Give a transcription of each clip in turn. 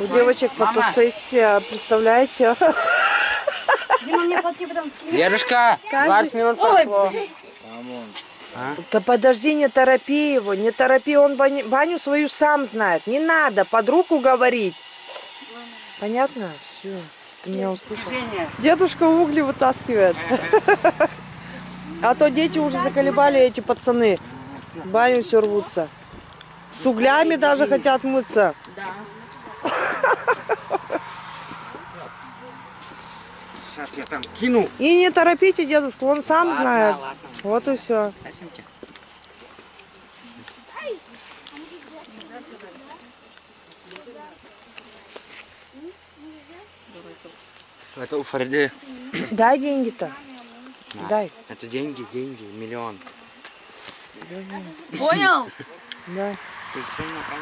У девочек фотосессия, представляете? Дима, мне фотки потом скинь. Дедушка, 20 минут прошло. Да подожди, не торопи его, не торопи, он баню, баню свою сам знает. Не надо под руку говорить. Понятно? Все, ты меня услышал. Дедушка угли вытаскивает. А то дети уже заколебали эти пацаны. Баню все рвутся. С углями даже хотят мыться. Сейчас я там кину. И не торопите дедушку, он сам Ладно, знает. ладно. Вот и все. Это у Фариды. Дай деньги-то. Дай. Это деньги, деньги, миллион. Понял? Да.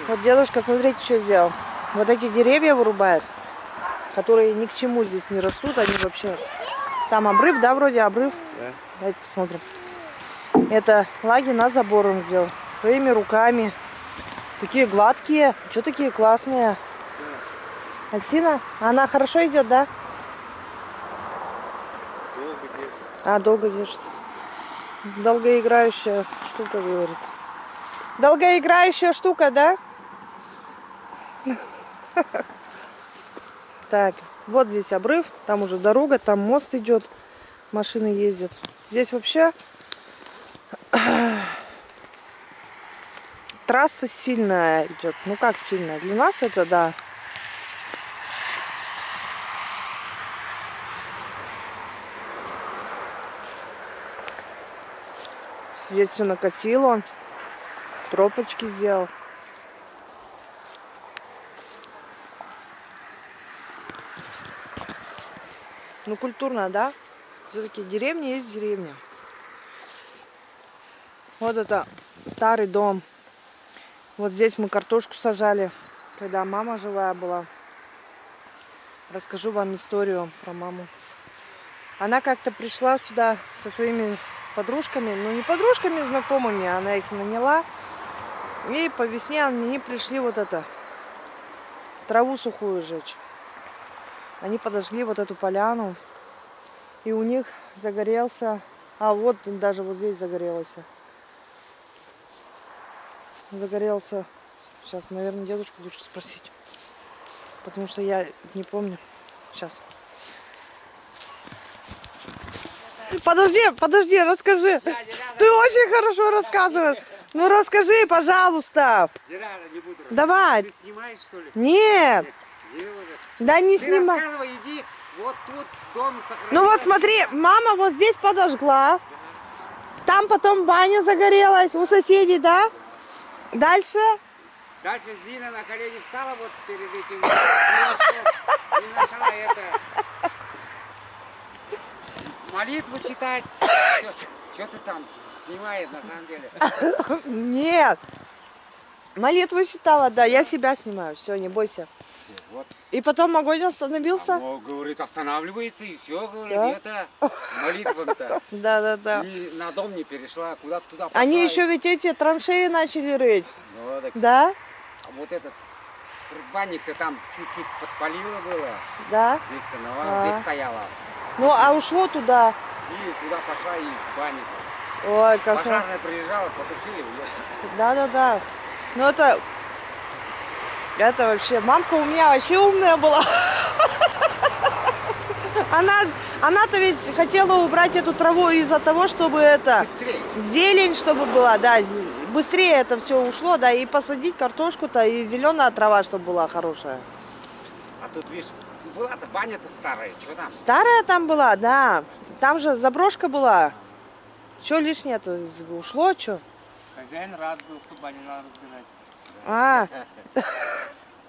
Вот дедушка, смотрите, что сделал. Вот эти деревья вырубает, которые ни к чему здесь не растут, они вообще... Там обрыв, да, вроде обрыв? Да. Давайте посмотрим. Это лаги на забор он сделал. Своими руками. Такие гладкие. Что такие классные? Осина? Она хорошо идет, да? Долго держит. А, долго держится. Долгоиграющая штука, говорит. Долгоиграющая штука, да? Так, вот здесь обрыв, там уже дорога, там мост идет, машины ездят. Здесь вообще трасса сильная идет. Ну как сильная? Для нас это да. Здесь все накосил он. Тропочки сделал. Ну, культурно, да? Все-таки деревня есть деревня. Вот это старый дом. Вот здесь мы картошку сажали, когда мама живая была. Расскажу вам историю про маму. Она как-то пришла сюда со своими подружками, ну не подружками, знакомыми, она их наняла. И по весне они пришли вот это, траву сухую жечь. Они подожгли вот эту поляну, и у них загорелся, а вот даже вот здесь загорелось. Загорелся, сейчас, наверное, дедушку лучше спросить, потому что я не помню. Сейчас. Подожди, подожди, расскажи. Ты очень хорошо рассказываешь. Ну расскажи, пожалуйста. Дирара, не буду. Давай. Ты снимаешь, что ли? Нет, это. да не Ты снимай. рассказывай, иди. Вот тут дом сохранил. Ну вот смотри, мама вот здесь подожгла. Там потом баня загорелась у соседей, да? Дальше? Дальше Зина на колени встала вот перед этим. И начала это... Молитву читать. Что ты там снимает на самом деле? Нет. Молитву читала, да, я себя снимаю, все, не бойся. Вот. И потом огонь остановился. Оно, говорит, останавливается и все, говорит, Да? это молитва-то. Да, да, да. И на дом не перешла, куда-то туда пошла. Они еще ведь эти траншеи начали рыть, Ну, так, да? а вот этот банник-то там чуть-чуть подпалило было. Да. Здесь-то А. здесь стояла. Ну, а ушло туда. И туда пошла и банник. Ой, как Пожарная приезжала, потушили, уехали. Да, да, да. Ну это... Это вообще... Мамка у меня вообще умная была. Она, она-то ведь хотела убрать эту траву из-за того, чтобы это... Быстрее. Зелень, чтобы была, да. Быстрее это все ушло, да. И посадить картошку-то, и зеленая трава, чтобы была хорошая. А тут, видишь, была-то баня-то старая, что там? Старая там была, да. Там же заброшка была. Что лишнее-то ушло, что? Хозяин рад был, что баню надо разбирать. А,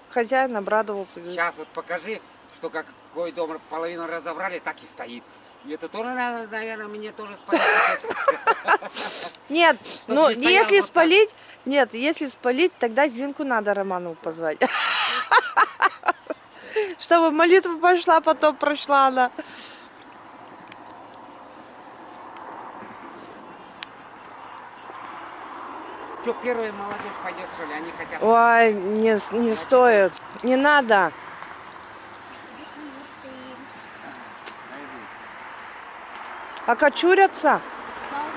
хозяин обрадовался. говорит, Сейчас вот покажи, что как какой дом половину разобрали, так и стоит. И это тоже надо, наверное, мне тоже спалить. Нет, ну если спалить, нет, если спалить, тогда Зинку надо Романову позвать. Чтобы молитва пошла, потом прошла она. Что, первая молодежь пойдет, что ли? Они хотят... Ой, не, не стоит. Не надо. Окочурятся.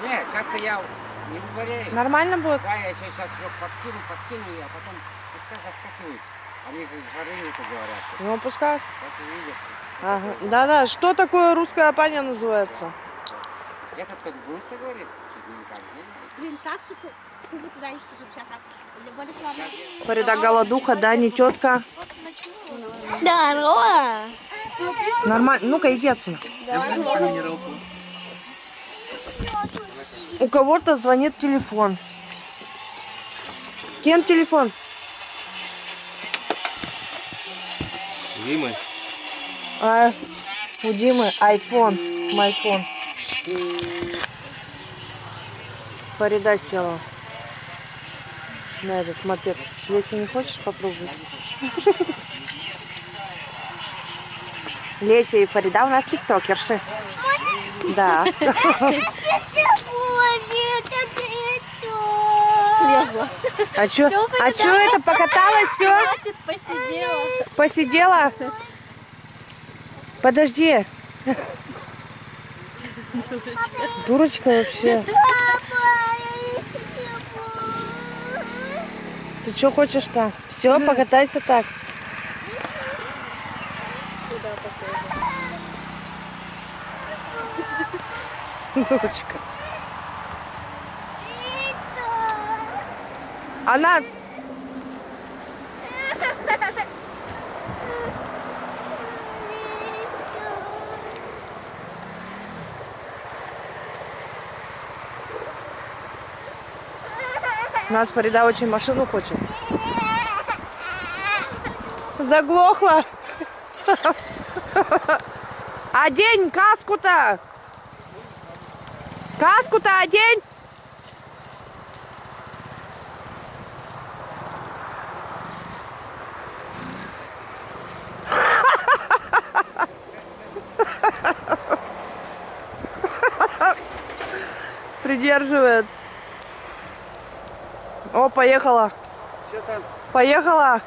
Нет, сейчас-то я не болею. Нормально будет? Да, я сейчас ее подкину, подкину, а потом пускай заскакивают. Они же жары нету, говорят. Ну, пускай. Сейчас увидятся. Ага. Да-да, что такое русская паня называется? Этот как будет, говорит? Чуть а. Фарида голодуха, да, не тетка. Здорово! Нормально. Ну-ка, иди отсюда. У кого-то звонит телефон. Кем телефон? Димы. А, у Димы iPhone, майфон. Фарида села на этот мопед. Если не хочешь, попробуй. Леся и Фарида у нас тиктокерши. Да. Слезла. А чё, а чё это, покаталась все? Посидела. Посидела? Подожди. Дурочка вообще. Ты что хочешь-то? Все, покатайся так. Дурочка. Она... Нас Фарида очень машину хочет. Заглохла. Одень каску-то. Каску-то одень. Придерживает. О, поехала. Что там? Поехала?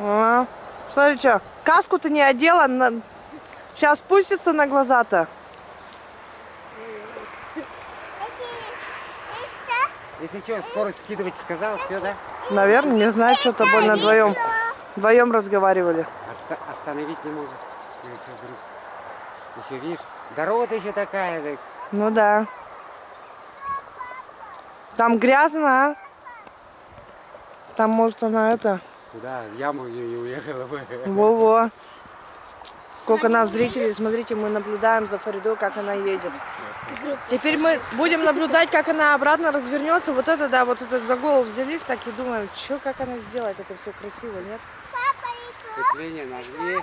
А, Смотри, что, каску-то не одела, сейчас спустится на глаза-то. Если что, скорость скидывать сказал, все, да? Наверное, не знаю, что-то больно вдвоем. Вдвоем разговаривали. Оста- остановить не может. Еще вдруг. Еще видишь, дорога еще такая. так. Ну да. Там грязно, а? Там, может, она это... Куда? В яму не, не уехала бы. Во-во. Сколько нас зрителей. Смотрите, мы наблюдаем за Фаридой, как она едет. Теперь мы будем наблюдать, как она обратно развернется. Вот это, да, вот это за голову взялись, так и думаем, что, как она сделает. Это все красиво, нет? Сцепление нажми.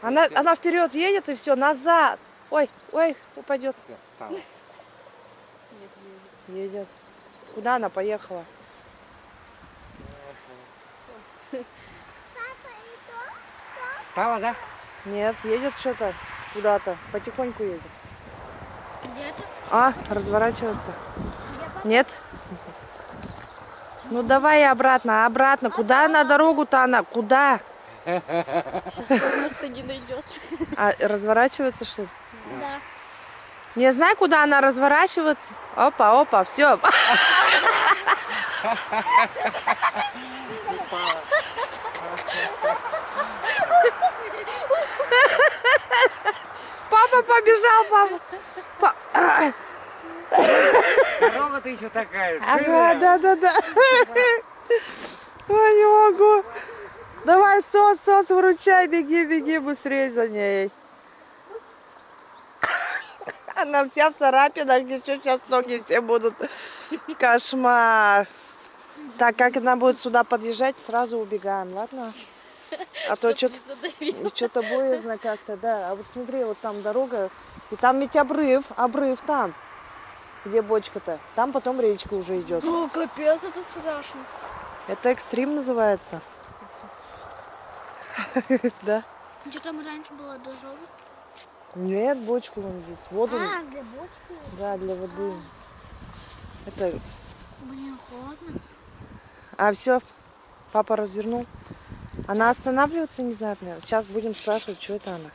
Она, она вперед едет и все, назад. Ой, ой, упадет. Все, встала. Едет. Куда она поехала? Встала, да? Нет, едет что-то куда-то. Потихоньку едет. Где-то. А, разворачиваться. Нет? Ну давай обратно, обратно. Куда на дорогу-то она? Куда? Сейчас места не найдет. А разворачиваться что ли? Да. Не знаю, куда она разворачивается. Опа, опа, все. Папа побежал, папа. Па- А, Дорога-то еще такая. Ага, да, да, да. Ой, не могу. Давай, сос, сос, выручай, беги, беги быстрее за ней. Она вся в царапинах, еще сейчас ноги все будут. Кошмар. Так, как она будет сюда подъезжать, сразу убегаем, ладно? А то что-то что-то боязно как-то, да. А вот смотри, вот там дорога, и там ведь обрыв, обрыв там. Где бочка-то? Там потом речка уже идет. О, капец, это страшно. Это экстрим называется. Да? Что там раньше была дорога? Нет, бочку вон здесь. Воду. А, для бочки. Да, для воды. Это Блин, холодно. А все, папа развернул. Она останавливаться не знает, наверное. Сейчас будем спрашивать, что это она.